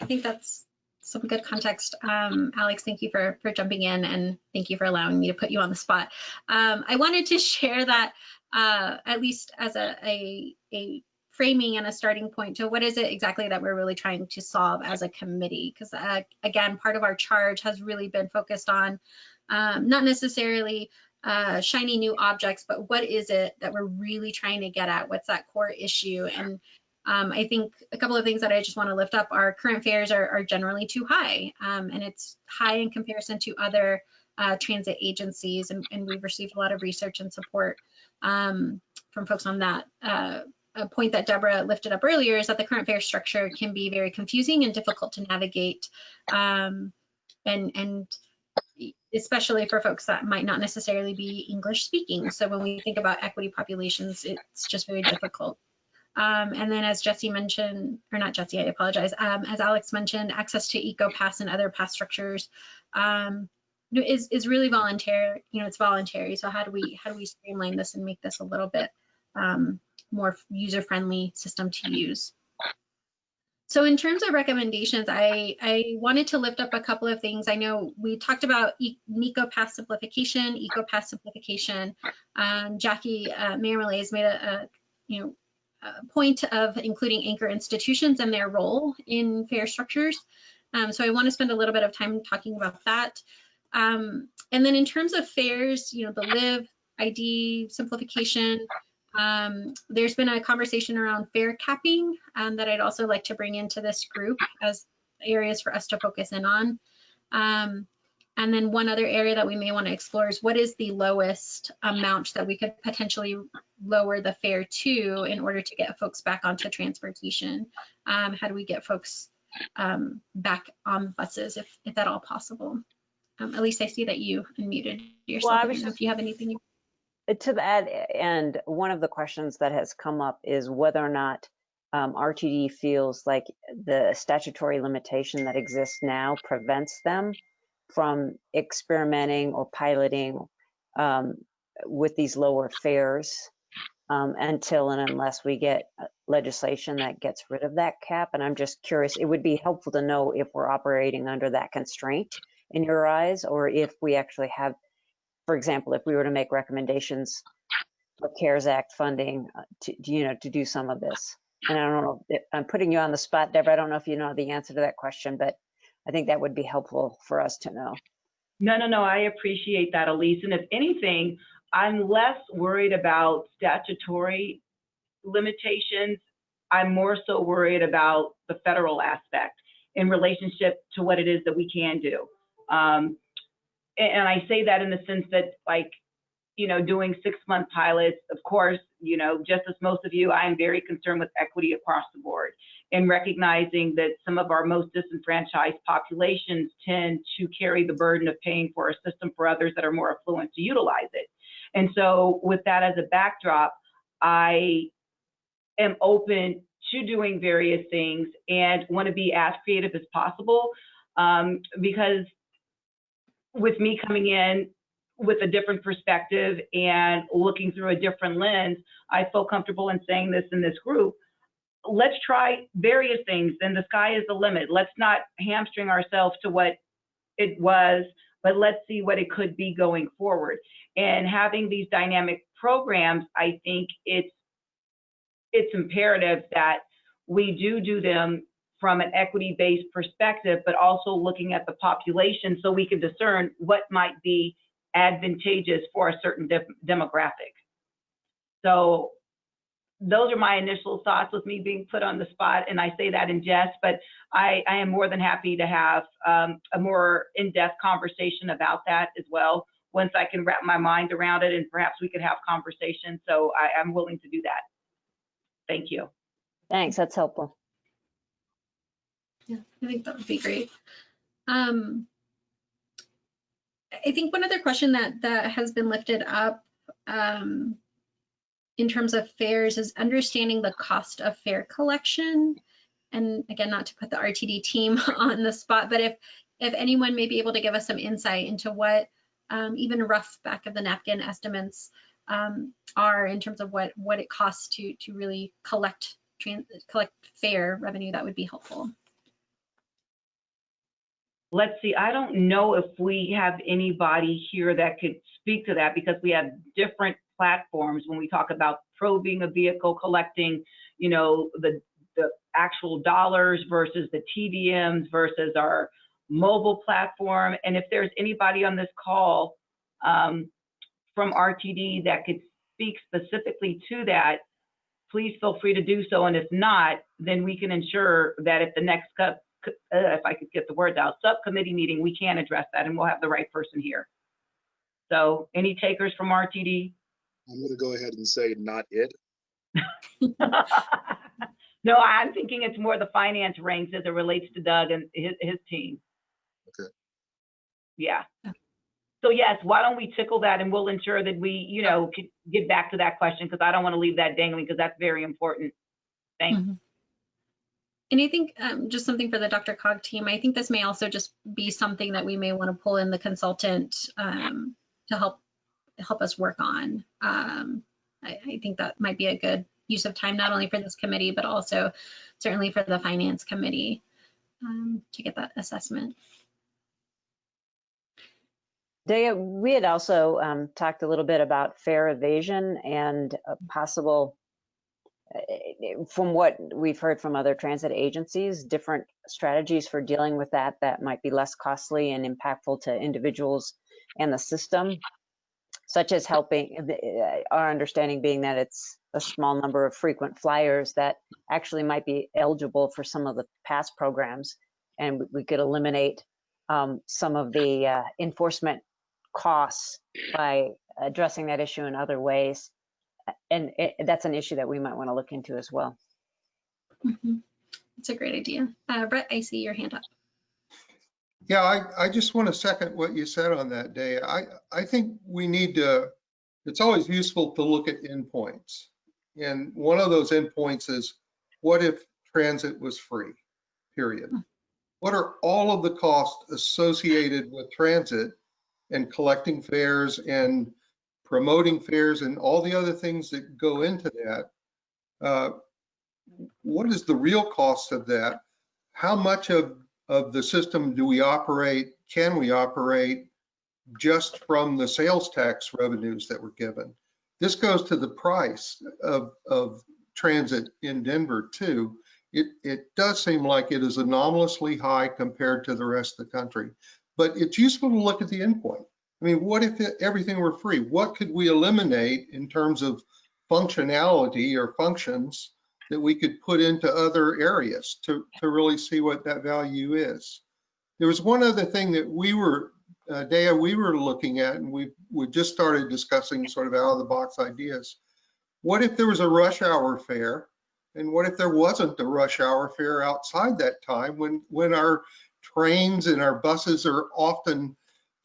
I think that's some good context. Um, Alex, thank you for for jumping in and thank you for allowing me to put you on the spot. Um, I wanted to share that uh, at least as a, a, a framing and a starting point to what is it exactly that we're really trying to solve as a committee. Because uh, again part of our charge has really been focused on um, not necessarily uh, shiny new objects but what is it that we're really trying to get at? What's that core issue? And um, I think a couple of things that I just want to lift up are current fares are, are generally too high um, and it's high in comparison to other uh, transit agencies and, and, we've received a lot of research and support um, from folks on that. A point that Deborah lifted up earlier is that the current fare structure can be very confusing and difficult to navigate. Um, and, and especially for folks that might not necessarily be English speaking. So when we think about equity populations, it's just very difficult. Um, and then as Jesse mentioned, or not Jesse, I apologize, um, as Alex mentioned, access to EcoPass and other pass structures um, is, is really voluntary, you know, it's voluntary. So how do we, how do we streamline this and make this a little bit um, more user-friendly system to use. So in terms of recommendations, I, I wanted to lift up a couple of things. I know we talked about e EcoPass simplification, EcoPass simplification. Um, Jackie uh, has made a, a, you know, a point of including anchor institutions and their role in fare structures. Um, so I want to spend a little bit of time talking about that. Um, and then in terms of fares, you know, the live ID simplification, um, there's been a conversation around fare capping um, that I'd also like to bring into this group as areas for us to focus in on. Um, and then one other area that we may want to explore is what is the lowest amount that we could potentially lower the fare to in order to get folks back onto transportation? Um, how do we get folks um, back on buses if, if at all possible? Um, at least I see that you unmuted yourself. Well, I, was just, if you have anything you to that end, one of the questions that has come up is whether or not um, RTD feels like the statutory limitation that exists now prevents them from experimenting or piloting um, with these lower fares um, until and unless we get uh, legislation that gets rid of that cap. And I'm just curious, it would be helpful to know if we're operating under that constraint in your eyes, or if we actually have for example, if we were to make recommendations for CARES Act funding uh, to, you know, to do some of this. And I don't know, if, I'm putting you on the spot, Deborah. I don't know if you know the answer to that question, but I think that would be helpful for us to know. No, no, no, I appreciate that, Elise. And if anything, I'm less worried about statutory limitations. I'm more so worried about the federal aspect in relationship to what it is that we can do. Um, and I say that in the sense that like, you know, doing six month pilots, of course, you know, just as most of you, I am very concerned with equity across the board and recognizing that some of our most disenfranchised populations tend to carry the burden of paying for a system for others that are more affluent to utilize it. And so with that as a backdrop, I am open to doing various things and want to be as creative as possible um, because with me coming in with a different perspective and looking through a different lens, I feel comfortable in saying this in this group. Let's try various things, and the sky is the limit. Let's not hamstring ourselves to what it was, but let's see what it could be going forward. And having these dynamic programs, I think it's it's imperative that we do do them from an equity-based perspective, but also looking at the population so we can discern what might be advantageous for a certain de demographic. So those are my initial thoughts with me being put on the spot, and I say that in jest, but I, I am more than happy to have um, a more in-depth conversation about that as well. Once I can wrap my mind around it, and perhaps we could have conversation. So I, I'm willing to do that. Thank you. Thanks, that's helpful. Yeah, I think that would be great. Um, I think one other question that that has been lifted up um, in terms of fares is understanding the cost of fare collection. And again, not to put the RTD team on the spot, but if if anyone may be able to give us some insight into what um, even rough back of the napkin estimates um, are in terms of what what it costs to to really collect trans collect fare revenue, that would be helpful. Let's see, I don't know if we have anybody here that could speak to that because we have different platforms when we talk about probing a vehicle, collecting, you know, the, the actual dollars versus the TVMs versus our mobile platform. And if there's anybody on this call um, from RTD that could speak specifically to that, please feel free to do so. And if not, then we can ensure that at the next, if I could get the words out, subcommittee meeting, we can address that and we'll have the right person here. So any takers from RTD? I'm going to go ahead and say not it. No, I'm thinking it's more the finance ranks as it relates to Doug and his, his team. Okay. Yeah. So yes, why don't we tickle that and we'll ensure that we, you know, can get back to that question because I don't want to leave that dangling because that's very important. Thanks. Mhm. And I think um, just something for the DRCOG team, I think this may also just be something that we may want to pull in the consultant um, to help help us work on. Um, I, I think that might be a good use of time, not only for this committee, but also certainly for the finance committee um, to get that assessment. Daya, we had also um, talked a little bit about fare evasion and possible, from what we've heard from other transit agencies, different strategies for dealing with that that might be less costly and impactful to individuals and the system, such as helping, uh, our understanding being that it's a small number of frequent flyers that actually might be eligible for some of the past programs. And we could eliminate um, some of the uh, enforcement costs by addressing that issue in other ways. And it, that's an issue that we might want to look into as well. Mhm. It's a great idea. Uh, Brett, I see your hand up. Yeah, I, I just want to second what you said on that day. I, I think we need to, it's always useful to look at endpoints. And one of those endpoints is, what if transit was free, period? What are all of the costs associated with transit and collecting fares and promoting fares and all the other things that go into that? Uh, What is the real cost of that? How much of of the system do we operate, can we operate just from the sales tax revenues that were given? This goes to the price of, of transit in Denver too. It, it does seem like it is anomalously high compared to the rest of the country, but it's useful to look at the endpoint. I mean, what if everything were free? What could we eliminate in terms of functionality or functions that we could put into other areas to, to really see what that value is. There was one other thing that we were, uh, Dea, we were looking at, and we, we just started discussing sort of out of the box ideas. What if there was a rush hour fare? And what if there wasn't a rush hour fare outside that time when, when our trains and our buses are often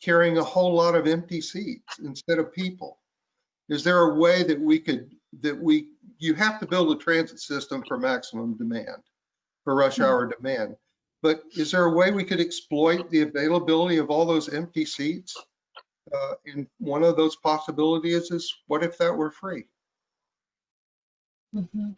carrying a whole lot of empty seats instead of people? Is there a way that we could, that we you have to build a transit system for maximum demand, for rush hour demand. But is there a way we could exploit the availability of all those empty seats? Uh, and one of those possibilities is what if that were free? Mhm.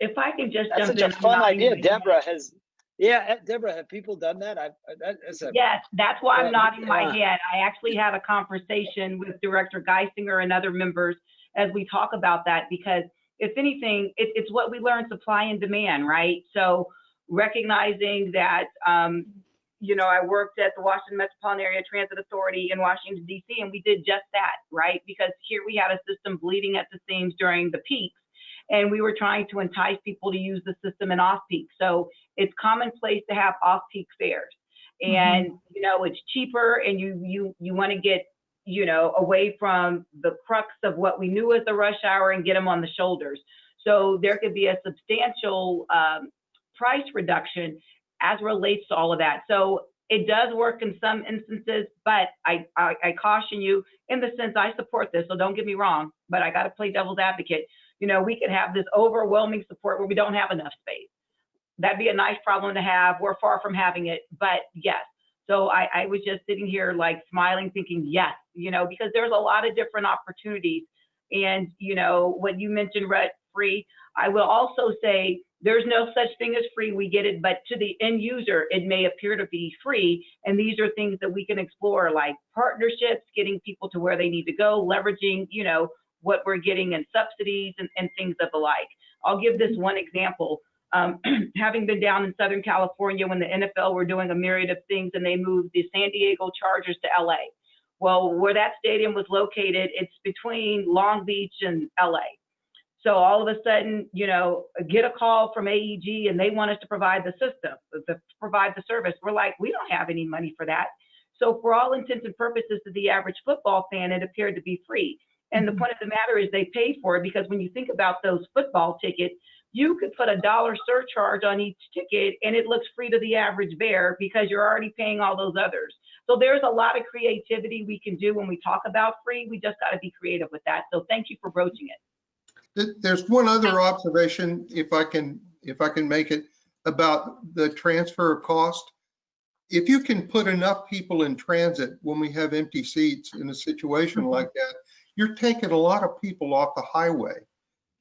If I could just That's jump such in. a I'm fun idea. Deborah has, yeah, eh, Deborah, have people done that? I've, that is a, Yes, that's why I'm Yeah, nodding my yeah. head. I actually had a conversation with Director Guissinger and other members as we talk about that because if anything, it, it's what we learn supply and demand, right? So recognizing that, um, you know, I worked at the Washington Metropolitan Area Transit Authority in Washington DC, and we did just that, right? Because here we had a system bleeding at the seams during the peaks. and we were trying to entice people to use the system in off-peak. So it's commonplace to have off-peak fares. And, you know, it's cheaper and you, you, you want to get, you know, away from the crux of what we knew as the rush hour and get them on the shoulders. So there could be a substantial um, price reduction as relates to all of that. So it does work in some instances, but I, I, I caution you in the sense I support this, so don't get me wrong, but I got to play devil's advocate. You know, we could have this overwhelming support where we don't have enough space. That'd be a nice problem to have. We're far from having it, but yes. So I, I was just sitting here like smiling, thinking, yes, you know, because there's a lot of different opportunities. And, you know, what you mentioned, Rhett, free, I will also say there's no such thing as free. We get it, but to the end user, it may appear to be free. And these are things that we can explore, like partnerships, getting people to where they need to go, leveraging, you know, what we're getting in subsidies and, and things of the like. I'll give this one example. Um, having been down in Southern California when the NFL were doing a myriad of things and they moved the San Diego Chargers to LA. Well, where that stadium was located, it's between Long Beach and LA. So all of a sudden, you know, get a call from AEG and they want us to provide the system, to provide the service. We're like, we don't have any money for that. So for all intents and purposes to the average football fan, it appeared to be free. And the point of the matter is they paid for it because when you think about those football tickets, you could put a dollar surcharge on each ticket and it looks free to the average bear because you're already paying all those others. So there's a lot of creativity we can do when we talk about free. We just got to be creative with that. So thank you for broaching it. There's one other observation, if I can, if I can make it, about the transfer of cost. If you can put enough people in transit when we have empty seats in a situation mm-hmm. like that, you're taking a lot of people off the highway.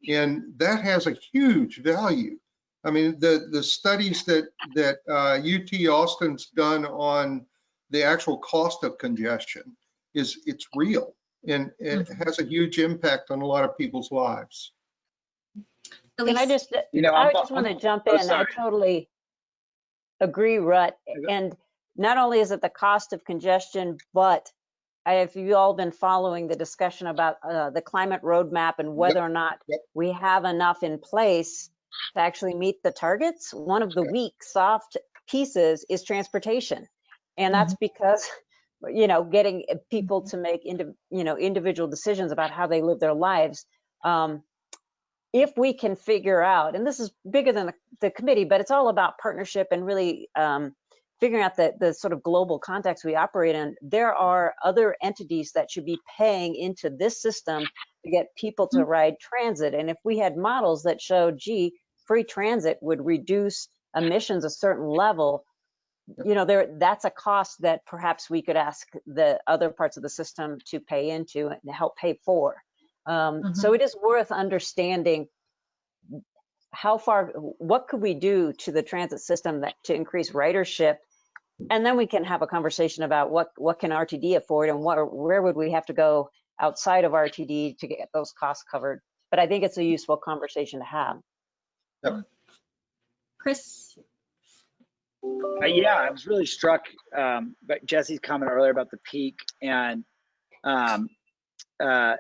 And that has a huge value. I mean, the, the studies that, that uh, UT Austin's done on the actual cost of congestion is, it's real. And it has a huge impact on a lot of people's lives. Can I just, You know, I I'm- just want to jump oh, in. I totally agree, Rut. And not only is it the cost of congestion, but I- have you all been following the discussion about uh, the climate roadmap and whether or not yep. we have enough in place to actually meet the targets? One of the weak, soft pieces is transportation. And that's because, you know, getting people to make, you know, individual decisions about how they live their lives. Um, if we can figure out, and this is bigger than the, the committee, but it's all about partnership and really um, figuring out the, the sort of global context we operate in, there are other entities that should be paying into this system to get people to ride transit. And if we had models that showed, gee, free transit would reduce emissions a certain level, you know, there that's a cost that perhaps we could ask the other parts of the system to pay into and help pay for. Um, So it is worth understanding how far, what could we do to the transit system that to increase ridership? And then we can have a conversation about what what can RTD afford and what where would we have to go outside of RTD to get those costs covered. But I think it's a useful conversation to have. Chris? Uh, yeah, I was really struck um, by Jesse's comment earlier about the peak and um, uh,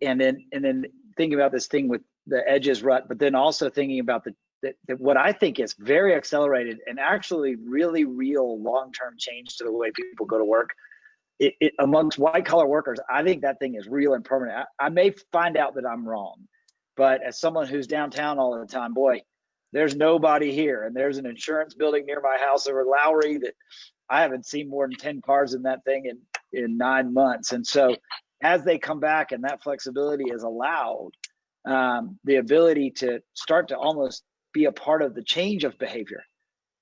and then and then thinking about this thing with the edges rut, but then also thinking about the, the, the what I think is very accelerated and actually really real long-term change to the way people go to work. It, it, amongst white collar workers, I think that thing is real and permanent. I, I may find out that I'm wrong, but as someone who's downtown all the time, boy, there's nobody here and there's an insurance building near my house over Lowry that I haven't seen more than 10 cars in that thing in, in nine months. And so as they come back and that flexibility is allowed, um, the ability to start to almost be a part of the change of behavior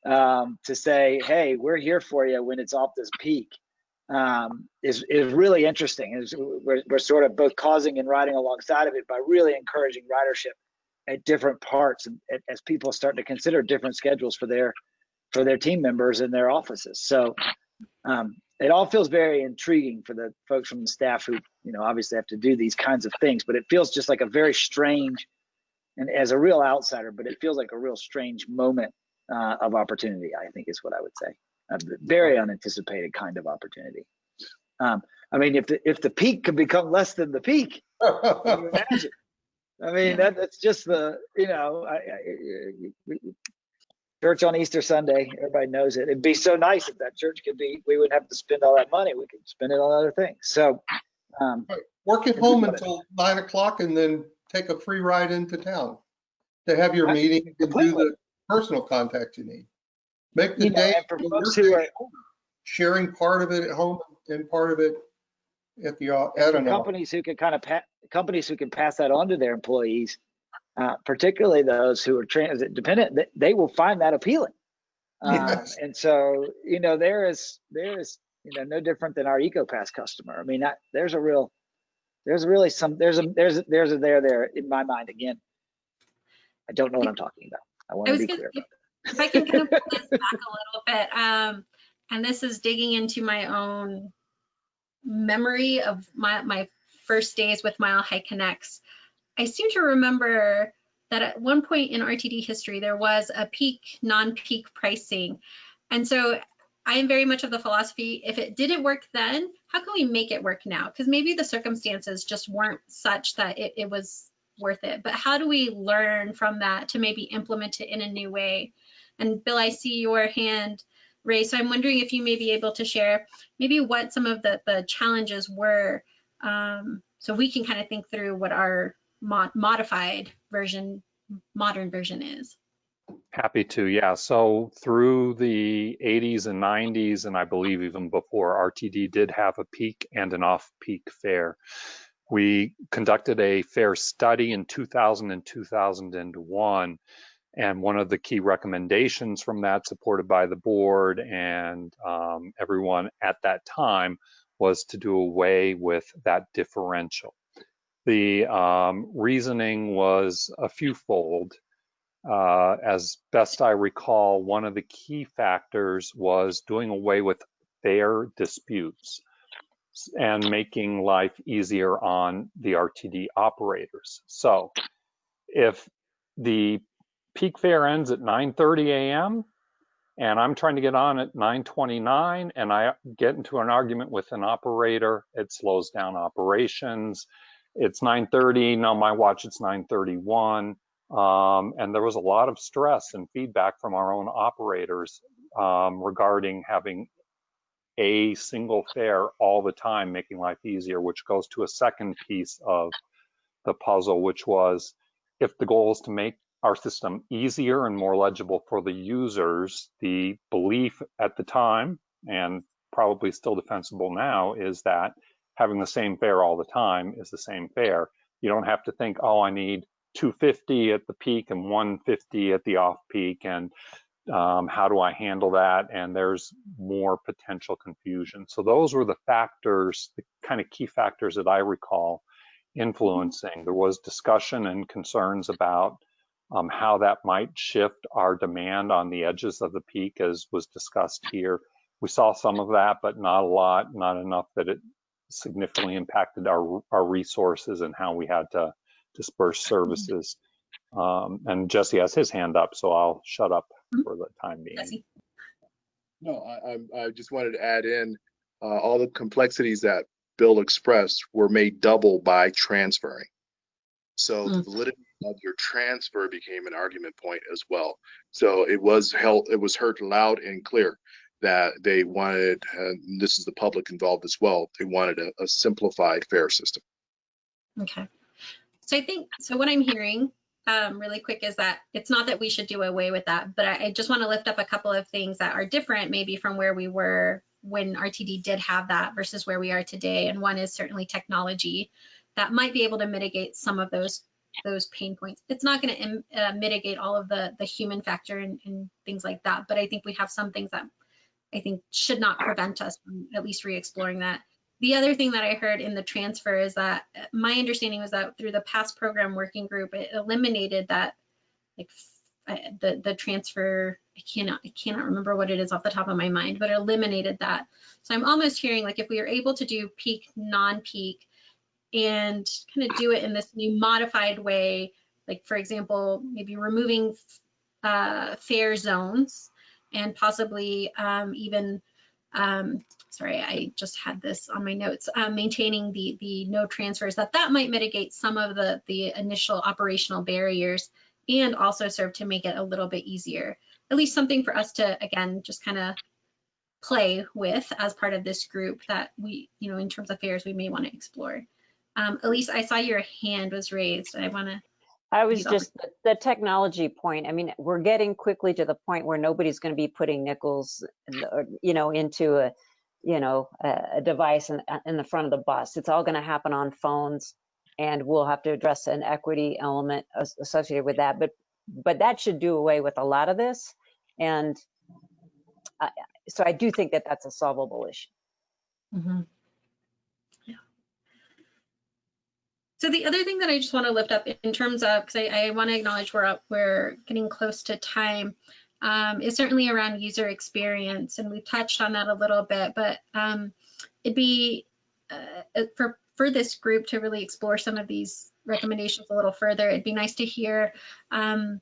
um, to say, hey, we're here for you when it's off this peak um, is, is really interesting. Is we're, we're sort of both causing and riding alongside of it by really encouraging ridership at different parts and as people start to consider different schedules for their for their team members in their offices so um, it all feels very intriguing for the folks from the staff who you know obviously have to do these kinds of things but it feels just like a very strange and as a real outsider but it feels like a real strange moment uh, of opportunity i think is what i would say a very unanticipated kind of opportunity um, i mean if the if the peak could become less than the peak imagine I mean, that, that's just the, you know, I, I, I- church on Easter Sunday, everybody knows it. It'd be so nice if that church could be, we wouldn't have to spend all that money. We could spend it on other things. So, um, Work at home until nine o'clock and then take a free ride into town to have your I- meeting and do the personal contact you need. Make the you day, and for the folks work who day are, sharing part of it at home and part of it at the, uh, at an companies who can kind of pa- companies who can pass that on to their employees, uh, particularly those who are transit dependent, they will find that appealing. Um, Yes. and so, you know, there is there is you know no different than our EcoPass customer. I mean, that, there's a real there's really some there's a there's a, there's a there there in my mind again. I don't know what I'm talking about. I want I to be gonna, clear. if, if I can kind of pull this back a little bit, um, and this is digging into my own memory of my, my first days with Mile High Connects. I seem to remember that at one point in RTD history, there was a peak, non-peak pricing. And so I am very much of the philosophy, if it didn't work then, how can we make it work now? Because maybe the circumstances just weren't such that it, it was worth it. But how do we learn from that to maybe implement it in a new way? And Bill, I see your hand raised. So I'm wondering if you may be able to share maybe what some of the, the challenges were um, so we can kind of think through what our mod modified version, modern version is. Happy to, yeah. So through the 80s and 90s, and I believe even before, RTD did have a peak and an off-peak fare. We conducted a fare study in 2000 and 2001, and one of the key recommendations from that, supported by the board and um, everyone at that time, was to do away with that differential. The um, reasoning was a few-fold. Uh, as best I recall, one of the key factors was doing away with fare disputes and making life easier on the RTD operators. So if the peak fare ends at 9:30 a.m. and I'm trying to get on at 9:29 and I get into an argument with an operator, it slows down operations. It's 9:30, no, my watch it's 9:31. Um, and there was a lot of stress and feedback from our own operators um, regarding having a single fare all the time, making life easier, which goes to a second piece of the puzzle, which was if the goal is to make our system easier and more legible for the users, the belief at the time, and probably still defensible now, is that having the same fare all the time is the same fare. You don't have to think, oh, I need 250 at the peak and 150 at the off peak and um, how do I handle that? And there's more potential confusion. So those were the factors, the kind of key factors that I recall influencing. There was discussion and concerns about um, how that might shift our demand on the edges of the peak as was discussed here. We saw some of that, but not a lot, not enough that it significantly impacted our, our resources and how we had to disperse services. Um, and Jesse has his hand up, so I'll shut up for the time being. Jesse? No, I, I, I just wanted to add in, uh, all the complexities that Bill expressed were made double by transferring. So the Mm. validity of your transfer became an argument point as well. So it was held, it was heard loud and clear that they wanted, and this is the public involved as well, they wanted a, a simplified fare system. Okay. So I think, so what I'm hearing um, really quick is that it's not that we should do away with that, but I, I just want to lift up a couple of things that are different maybe from where we were when RTD did have that versus where we are today. And one is certainly technology that might be able to mitigate some of those those pain points. It's not going to uh, mitigate all of the the human factor and, and things like that, but I think we have some things that I think should not prevent us from at least re-exploring that. The other thing that I heard in the transfer is that my understanding was that through the past program working group, it eliminated that like the the transfer. I cannot I cannot remember what it is off the top of my mind, but it eliminated that. So I'm almost hearing like if we are able to do peak non-peak and kind of do it in this new modified way, like for example, maybe removing uh, fare zones and possibly um, even um, sorry, I just had this on my notes, uh, maintaining the, the no transfers, that that might mitigate some of the, the initial operational barriers and also serve to make it a little bit easier. At least something for us to, again, just kind of play with as part of this group that we, you know, in terms of fares, we may want to explore. Um, Elise, I saw your hand was raised. I want to, I was just, the- the technology point, I mean, we're getting quickly to the point where nobody's going to be putting nickels, in the- or, you know, into a, you know, a device in, in the front of the bus. It's all going to happen on phones and we'll have to address an equity element associated with that. But, but that should do away with a lot of this. And so I do think that that's a solvable issue. Mhm. Yeah. So the other thing that I just want to lift up in terms of, because I, I want to acknowledge we're up, we're getting close to time, um, is certainly around user experience, and we've touched on that a little bit. But um, it'd be uh, for for this group to really explore some of these recommendations a little further. It'd be nice to hear um,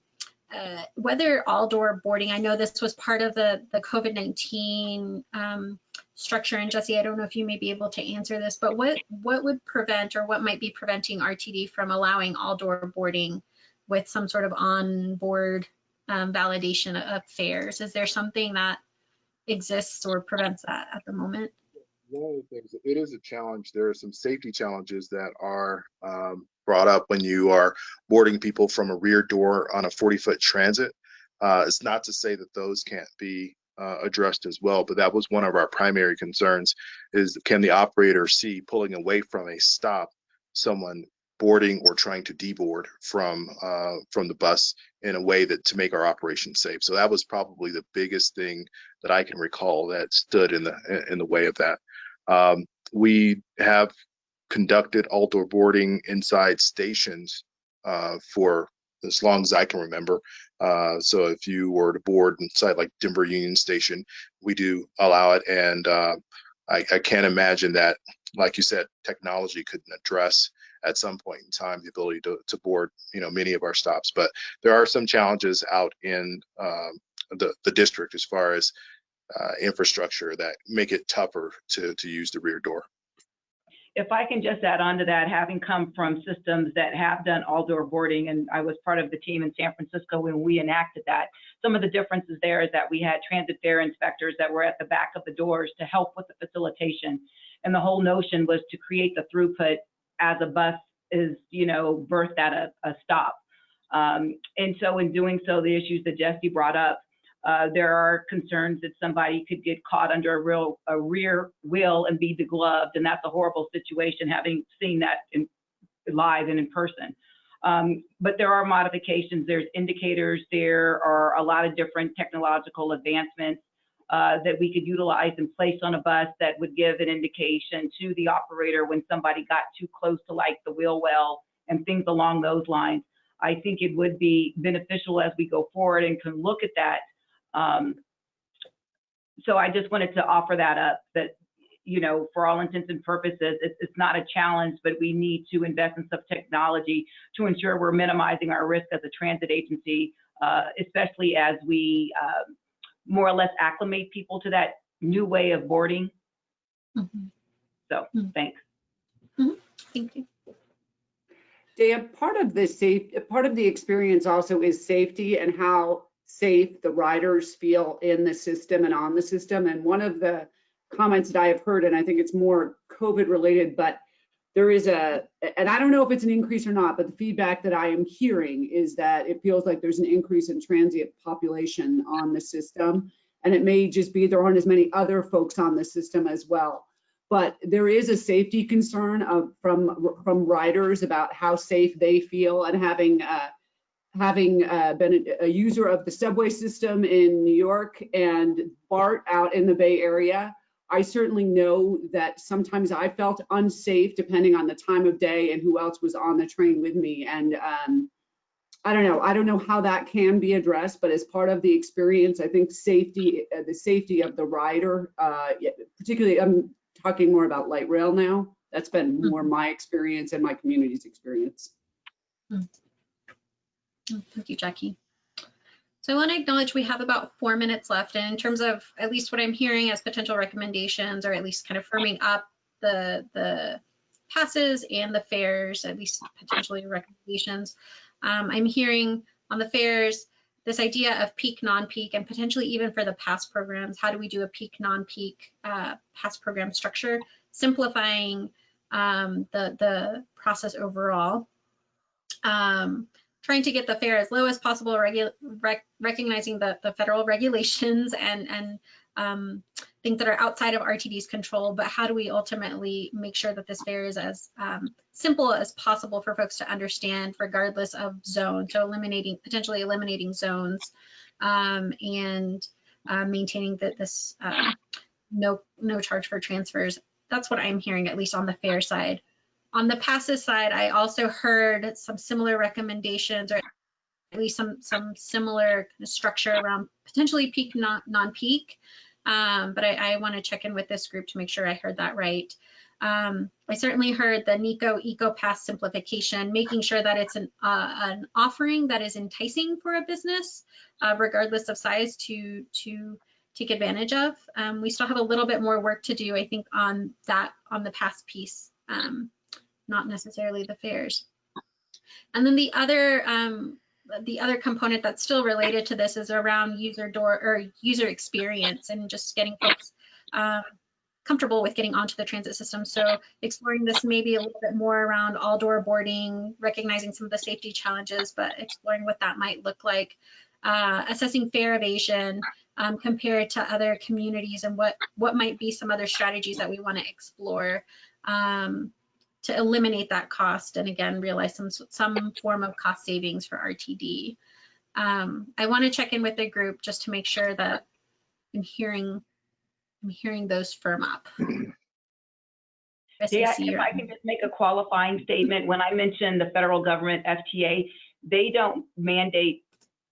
uh, whether all door boarding. I know this was part of the the COVID nineteen. Um, structure. And Jesse, I don't know if you may be able to answer this, but what what would prevent or what might be preventing RTD from allowing all door boarding with some sort of on-board um, validation of fares? Is there something that exists or prevents that at the moment? One of the things, it is a challenge. There are some safety challenges that are um, brought up when you are boarding people from a rear door on a 40 foot transit. Uh, it's not to say that those can't be uh, addressed as well, but that was one of our primary concerns is can the operator see pulling away from a stop someone boarding or trying to deboard from uh, from the bus in a way that to make our operation safe. So that was probably the biggest thing that I can recall that stood in the in the way of that. Um, we have conducted all door boarding inside stations uh, for as long as I can remember. Uh, so if you were to board inside like Denver Union Station, we do allow it. And uh, I, I can't imagine that, like you said, technology couldn't address at some point in time the ability to, to board, you know, many of our stops. But there are some challenges out in um, the, the district as far as uh, infrastructure that make it tougher to, to use the rear door. If I can just add on to that, having come from systems that have done all door boarding, and I was part of the team in San Francisco when we enacted that, some of the differences there is that we had transit fare inspectors that were at the back of the doors to help with the facilitation. And the whole notion was to create the throughput as a bus is, you know, berthed at a, a stop. Um, and so in doing so, the issues that Jesse brought up, uh, there are concerns that somebody could get caught under a real a rear wheel and be degloved, and that's a horrible situation. Having seen that in live and in person, um, but there are modifications. There's indicators. There are a lot of different technological advancements uh, that we could utilize and place on a bus that would give an indication to the operator when somebody got too close to like the wheel well and things along those lines. I think it would be beneficial as we go forward and can look at that. Um, so I just wanted to offer that up that, you know, for all intents and purposes, it's, it's not a challenge, but we need to invest in some technology to ensure we're minimizing our risk as a transit agency, uh, especially as we uh, more or less acclimate people to that new way of boarding. Mhm. So Mhm. thanks. Thank you. Dan, part of the safe, part of the experience also is safety and how safe the riders feel in the system and on the system. And one of the comments that I have heard, and I think it's more COVID related, but there is a, and I don't know if it's an increase or not, but the feedback that I am hearing is that it feels like there's an increase in transient population on the system. And it may just be there aren't as many other folks on the system as well but there is a safety concern of, from from riders about how safe they feel and having uh, having uh, been a, a user of the subway system in New York and BART out in the Bay Area. I certainly know that sometimes I felt unsafe depending on the time of day and who else was on the train with me. And um, I don't know. I don't know how that can be addressed, but as part of the experience, I think safety, uh, the safety of the rider, uh, particularly, I'm talking more about light rail now. That's been more my experience and my community's experience. Mm, Thank you, Jackie. So I want to acknowledge we have about four minutes left. And in terms of at least what I'm hearing as potential recommendations, or at least kind of firming up the, the passes and the fares, at least potentially recommendations, um, I'm hearing on the fares, this idea of peak, non-peak, and potentially even for the pass programs, how do we do a peak, non-peak uh, pass program structure, simplifying um, the, the process overall. Um, trying to get the fare as low as possible, rec recognizing the, the federal regulations and, and um, things that are outside of RTD's control, but how do we ultimately make sure that this fare is as um, simple as possible for folks to understand regardless of zone, so eliminating, potentially eliminating zones um, and uh, maintaining that this uh, no, no charge for transfers. That's what I'm hearing, at least on the fare side. On the passes side, I also heard some similar recommendations or at least some some similar structure around potentially peak non, non-peak. Um, but I, I want to check in with this group to make sure I heard that right. Um, I certainly heard the NICO Eco Pass simplification, making sure that it's an, uh, an offering that is enticing for a business, uh, regardless of size, to to take advantage of. Um, we still have a little bit more work to do, I think, on that on the pass piece. Um, not necessarily the fares. And then the other um, the other component that's still related to this is around user door or user experience and just getting folks um, comfortable with getting onto the transit system. So exploring this maybe a little bit more around all door boarding, recognizing some of the safety challenges, but exploring what that might look like. Uh, assessing fare evasion um, compared to other communities and what what might be some other strategies that we want to explore. Um, to eliminate that cost and again realize some some form of cost savings for RTD. Um, I want to check in with the group just to make sure that I'm hearing I'm hearing those firm up. Yeah, if I can just make a qualifying statement, when I mentioned the federal government FTA, they don't mandate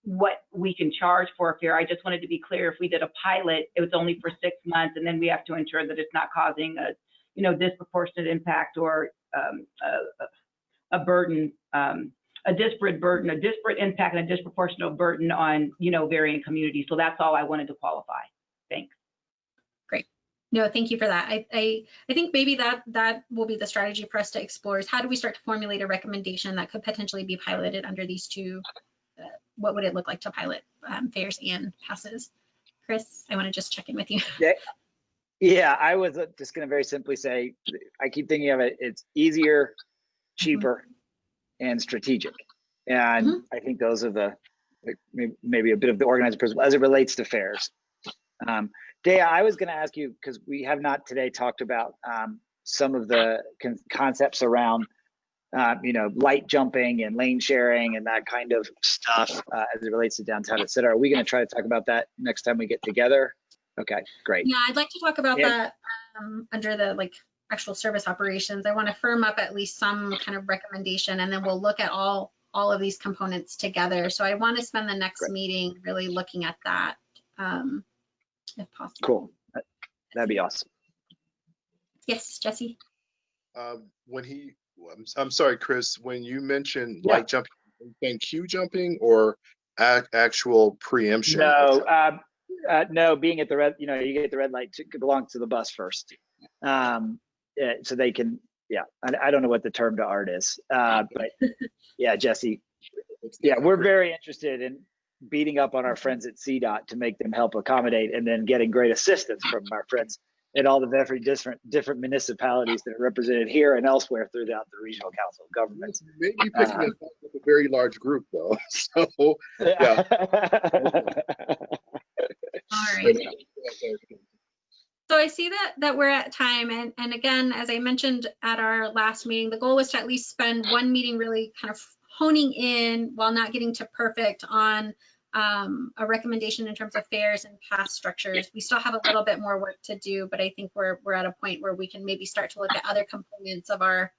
what we can charge for a fare. I just wanted to be clear, if we did a pilot, it was only for six months, and then we have to ensure that it's not causing a, you know, disproportionate impact or a, a, burden, um, a disparate burden, a disparate impact and a disproportionate burden on, you know, varying communities. So that's all I wanted to qualify. Thanks. Great. No, thank you for that. I, I, I think maybe that that will be the strategy for us to explore is how do we start to formulate a recommendation that could potentially be piloted under these two, uh, what would it look like to pilot um, fares and passes? Chris, I want to just check in with you. Yeah, yeah, I was uh, just going to very simply say, I keep thinking of it, it's easier, cheaper, and strategic. And mm-hmm. I think those are the, like, maybe a bit of the organizing principle as it relates to fares. Um, Dea, I was going to ask you, because we have not today talked about um, some of the con- concepts around, uh, you know, light jumping and lane sharing and that kind of stuff uh, as it relates to downtown, et cetera. Are we going to try to talk about that next time we get together? Okay, great. Yeah, I'd like to talk about yeah. that um, under the like actual service operations. I want to firm up at least some kind of recommendation, and then we'll look at all all of these components together. So I want to spend the next great. meeting really looking at that, um, if possible. Cool. That'd be awesome. Yes, Jesse. Um, when he, I'm, I'm, sorry, Chris. When you mentioned yeah. light jumping, and queue jumping or actual preemption? No, um, uh, no, being at the red, you know, you get the red light to belong to the bus first. Um, yeah, so they can, yeah, I, I, don't know what the term to art is, uh, but yeah, Jesse, yeah, we're very interested in beating up on our friends at CDOT to make them help accommodate and then getting great assistance from our friends in all the very different different municipalities that are represented here and elsewhere throughout the regional council of governments. Maybe picking uh, up with a very large group though. So yeah. All right. So I see that that we're at time, and and again, as I mentioned at our last meeting, the goal was to at least spend one meeting really kind of honing in while not getting to perfect on um, a recommendation in terms of fares and pass structures. We still have a little bit more work to do, but I think we're we're at a point where we can maybe start to look at other components of our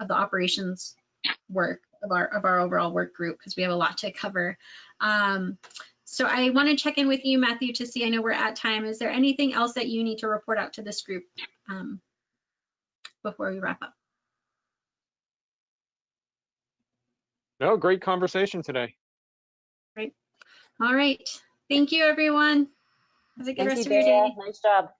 of the operations work of our of our overall work group because we have a lot to cover. Um, so I want to check in with you, Matthew, to see, I know we're at time. Is there anything else that you need to report out to this group um, before we wrap up? No, great conversation today. Great. All right. Thank you, everyone. Have a good Thank rest you, of your Daya. day. Nice job.